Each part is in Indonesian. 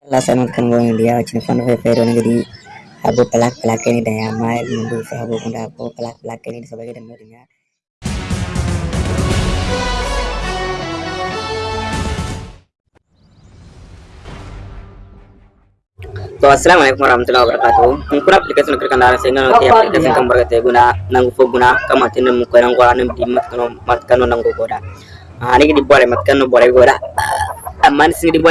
Fe ron gidi abu pelak pelak ini daya abu pelak pelak ini sebagai dan merinya to assalamu alaikum warahmatullahi wabarakatuh. Kun kura application kir kan sai ngano te application kan barka te guna guna goda goda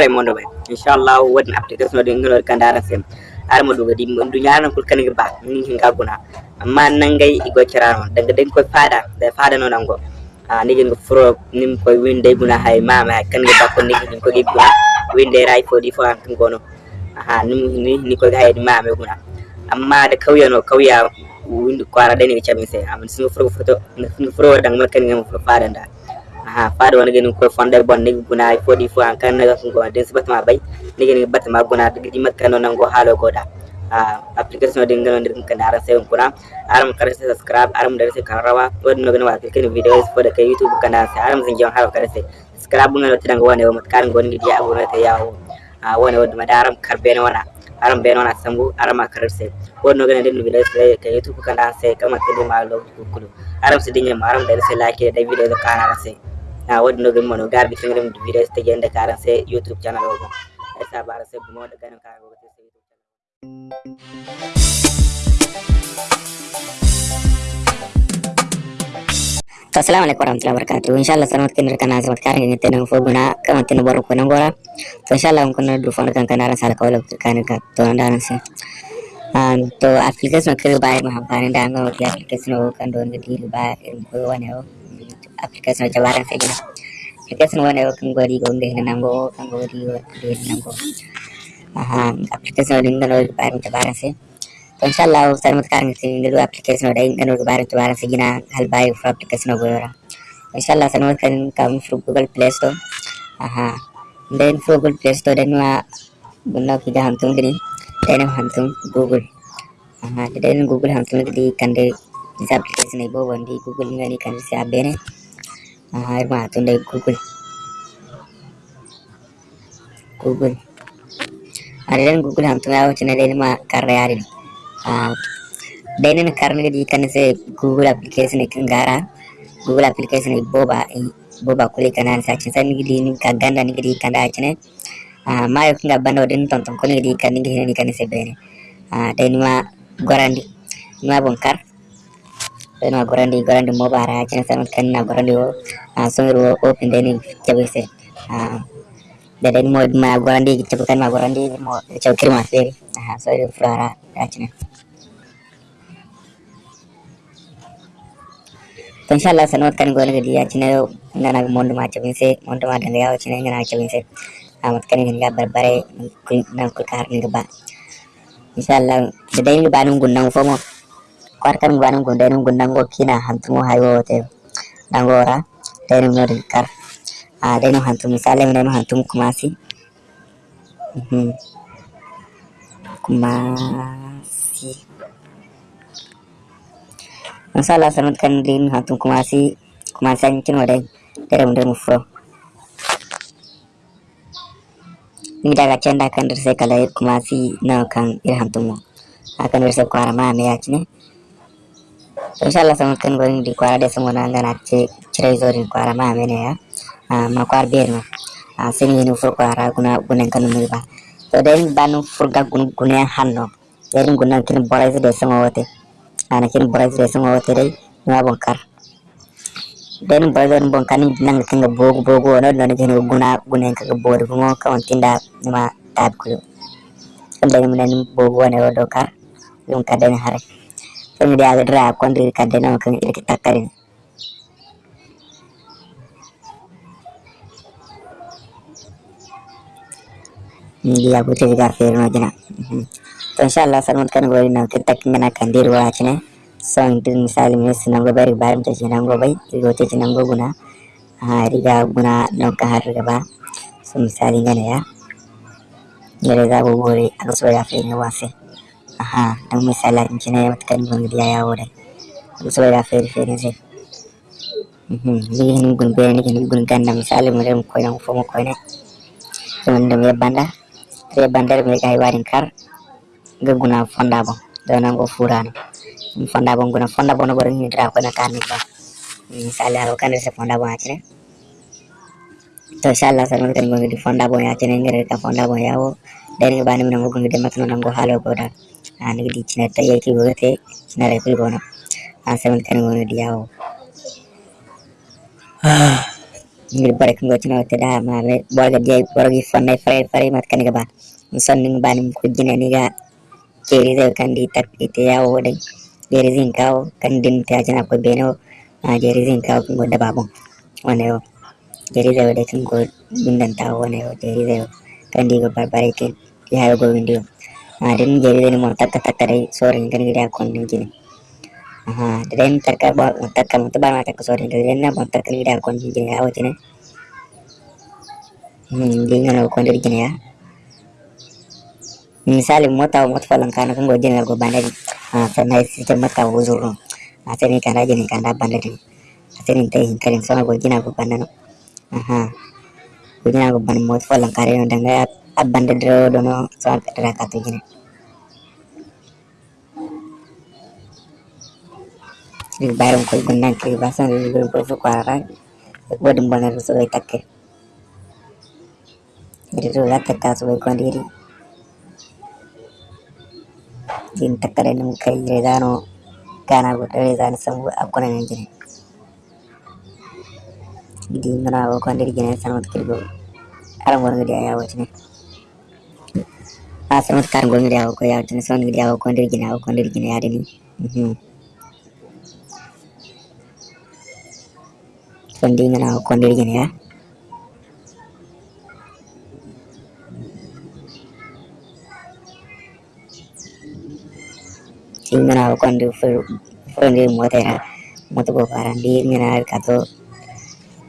mondo inshallah wadin application do ngano kan dara sem ar mo duga di du nyaana kul kan ba ni hinga guna amma nan gai igo kirano daga den ko fada da fada no nango ni gin furo nim ko winde guna hay mama kan ga ko ni gin ko gi guna winde rai fo di fo an kan gono aha ni ni ko ga yadi mame guna amma da kauya no kauya windu kwara dai ne chamin sai amma sun furo furo sun furo dan makan ngam fada da aha fada wani ganin ko fonda bon ni guna fo di fo an kan na ko den sabat ma bai ni ganin bat ma guna da gimat kan non go halo goda a application din ganin din kan ara sai kuna aram kar sai subscribe aram da sai kan rawa. Wadin no ganin wa kan videos fo da kai youtube kan sai aram zan jon halo kar sai subscribe ngalo tidan wani wa mat kan goni dia abu na ta yawo a woni wonde mbaɗa aram kar bene wona aram bene wona sambu arama karar se wonno gane nden video se ka youtube kanda se kama tede ma lo kulu aram se dinyam aram da se like da video da kana se na wodi no gamo no garbi kengem video se jende kara se youtube channel ogo e sa bara se bumo da gane kara ogo youtube channel warahmatullahi wabarakatuh. Inshallah sanot kin kana samat kar ngi tenang fo guna kama tin bor ko nangora to inshallah on kono du fon kan kana sala ko lok kan ka to se an to application kir bay ma hampani da ngo ti application o kan don ngi ba ko wane o application jabaran se gina application wane o kan gori go ngi nango kan gori go nango aha application din ngano ba jabaran se to inshallah sarmat kan ngi ngi application o dai ngano jabaran jabaran se gina hal bay for application o gora inshallah sarmat kan kam through google play store aha then through google play store then wa gunna ki ga hantum gini then hantum google aha then google hantum gidi kande is application ibo wandi google ngani kan se abene aha ma hatun dai google google ada dan google ya wuce na dai ma karra yari ah dai ne karna gidi kan se google application kan gara google application ibo ba boba kuli kanan sa cin san gidi ni ka ganda ni gidi kanda cine ah ma yo kinga bando din ton ton kuli gidi kan ni gidi ni kan se bene ah dai ni ma gorandi ni ma bonkar dai ma gorandi gorandi mo bara cin san kan na gorandi o ah so ro open dai ni jabe se ah da mo ma gorandi kan ma gorandi mo jabe kirma fere ah so ro frara ya cine to inshallah sanot kan gol gadi ya cine ngana mondo ma chabin se mondo ma danga ya cine ngana chabin se amat kan ngani ga barbare nan kul kar ni ba inshallah da dai ba nun gunnan fomo. Kwar kan ba nun gundan nun gunnan go kina hantumo hayo te. Dangora dai nun nori kar a dai nun hantum misale mun nun hantum kumasi. Mhm. Kumasi. Masalah sanut kan din hantum kumasi. Kumasan cin wadai dari mundur mufro. Ni daga can da kan dirse kala kumasi na kan ir hantum mo. Akan dirse kwara ma me yacine. Inshallah sanut kan gorin di kwara de samo na ngana ce cire zorin kwara ma me ne ya. Ma kwar bier no. Sini ni fur kwara guna gunen kan mu ba. To den banu furga gun gunen hanno. Yerin gunen kin borai de samo wote. ana kin boras de sama wata dai ma bonkar den bazan bonkani nan kan ga bogo bogo na nan jin guna guna ka bodo kuma ka wantin da ma tab ku kan da mun bogo ne wado kar yun ka den hare kan da ga dra kon da ka den kan irki takarin dia butuh juga firma jana to inshallah salmon kan gori na kita kingana kan dirwa chine din misali mes nango bari barim ta nango bai rigo te nango guna ha riga guna no ka har riga ba so misali ngane ya yare za bu bore aka so ya fe ne wase aha dan misala in chine wat kan gon dia ya wore aka so ya fe fe ne je mhm gun be ni gun kan na misali mu dem ko na fo mo ko ne. So man dem banda te bandere mi kai warin kar ga guna fonda bon da nan go furano fonda bon guna fonda bon go ni dra ko na kan ni ba misali aro kan se fonda bon akire. To inshallah san kan mo di fonda bon ya tene ngere ka fonda bon yawo dari bani mi nango ngi demat no nango halo ko da ani di cina ta yaki go te cina re kul gono an seven kan mo yawo ngir bare ko ba beno a jeri zin kawo ko da babon wane yo jeri da de jeri da kan di go barbare ke ya go windio a din jeri da mo tak tak tare sorin kan gida kon jini aha den takka ba takka mo ba ma takka sorin den na mo takka gida kon jini yawo jini hmm din na kon jini ya. Misali mota mota falan kana kan gojin go bandari a sanai sitem mata uzuru a sani kana jini kana bandari a sani tai hinkarin sona gojina go bandano aha gojina go ban mota falan kare no danga abande dro dono sona petra ka tujine bayram koy gunnan koy basan go go so kwara godum banar so takke itu latte ka so ko ndiri jine sanot kirgo aram won ngidi ayawo tine a sanot kar go ngidi ayawo ko yawo tine son ngidi ayawo ko ndiri jine ayawo ko ndiri jine yade ni mhm son di ngana ko ndiri jine ya ingana quando foi foi moto era moto go parandi ingana kato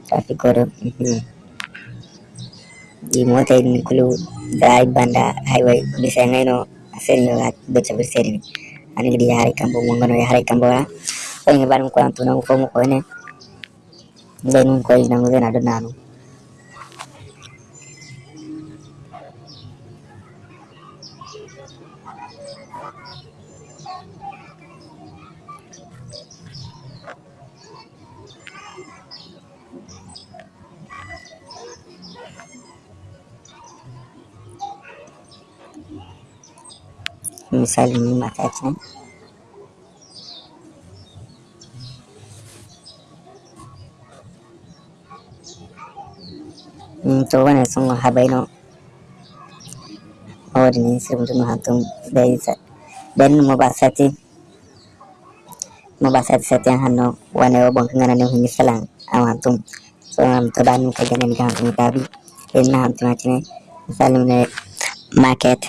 traffic kodo di moto ini kulu drive banda highway bisa ngai no asen yo at becha berseri ani di hari misali ni mata ce. Mm, to wannan sun no awadi ni sirbu no hatum dai sa dan mo ba sati mo ba sati sati hanno wane o bon ngana ne hunni salang awantum so am to dan ka ganen ga hatum tabi en na hatum atine misali ne market.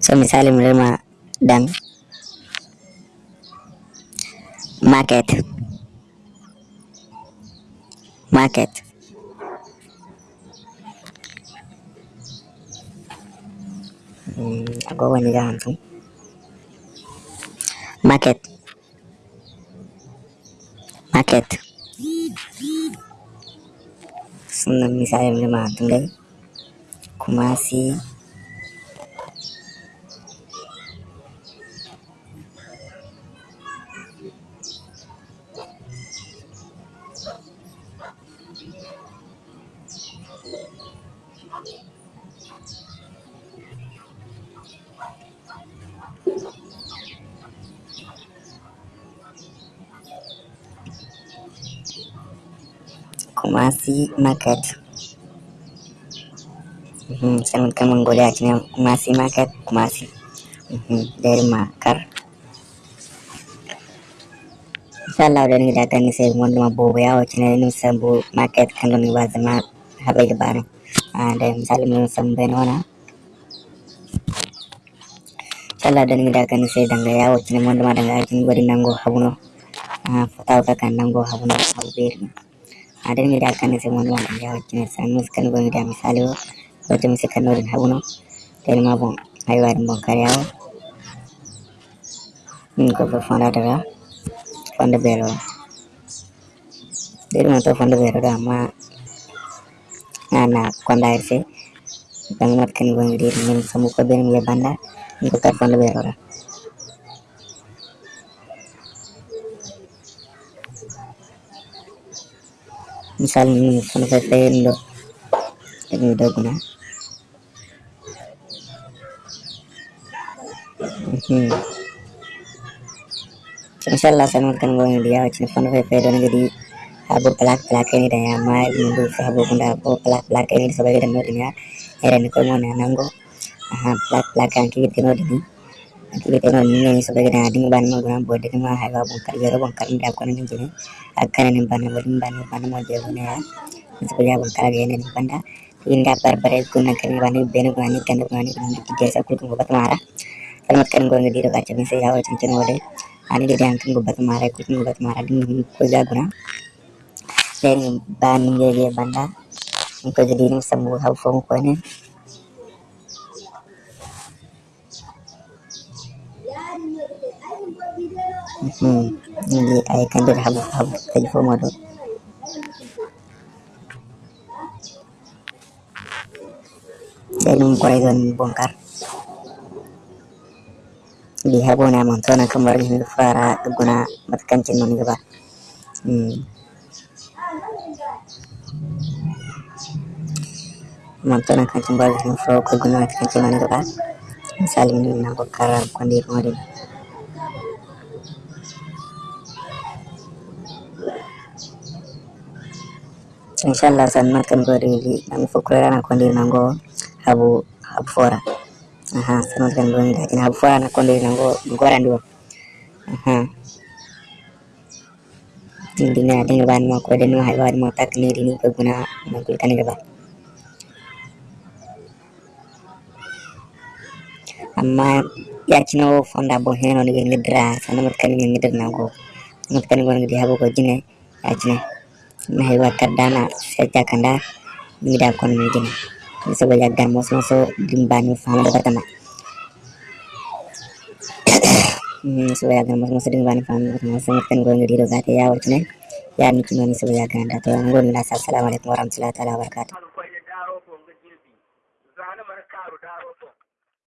So misali menerima dan market. Market. Agogo ne da hamsin market. Market. Sunan misali mai mahatun gai kuma Kumasi Market. Mhm, sangat kan menggoda akhirnya Kumasi Market, Kumasi. Mhm, dari Makar. Inshallah udah nih datang nih saya mau nama bobo ya, cina ini sambu market kan nih bahasa lebaran. Ah, dan misalnya mau sampai nona. Inshallah udah nih datang nih saya dangga ya, cina mau nama dangga cina gue nanggo habuno. Ah, tahu kan nanggo habuno habu birnya. ada ngi da kan se mon wala ya ci san mus kan ngi da misali ko to mi kan no habuno tel ma bon ay war bon kar yawo min ko to fonde beeloɗo amma ana konda irse bang mat kan gongi dir min samu ko ben mi banda ko kat fonde beelola misal min fonde fe feyendo ɗum doguna inshallah sanad kan gongi dia wacin fonde fe feydo ngadi habu pelak pelak ini dan yang mai habu bunda habu pelak pelak ini sebagai dan nodinya era ni ko mo na nango aha pelak pelak kan ki tino dini ki tino ni ni sebagai dan ading ban mo gam bode ma ha ga bongkar jero bongkar nda ko ni jini akan ni ban mo ban ban mo je ne ya sebagai bongkar ge ni banda inda barbare guna kan ban benu gani kan gani ki jesa ku ko bat mara kalmat kan gonga diro ka chami se yawo cincin wode ani de yang kan gobat mara ku gobat mara ding ko jaguna ye banda ko jadi ni sambu hau fong ko ne hmm ini ay kan der habu habu kay fo modo then ko ay don bongkar. Di habona montona kamar ni fara guna matkancin non gaba hmm montona kancin bal ni fo ko guna matkancin non gaba misali min na ko kara ko ndir modin inshallah san matkan ko ri nang fo ko rana ko ndir nango habu habu fora aha sanad kan gonga da ina habu fora na ko ndir nango gora ndo aha dina dina ban mo ko denu hay war mo tak ni dini ko guna mo ko kan gaba amma yacino fonda bo heno ni ngidra sana mat kan ngidra nango mat kan gon ngidi habu ko jine yacine na hay wa kadana seja kanda ngida kon ni jine ni so ya gar mo so dimbani fama da tama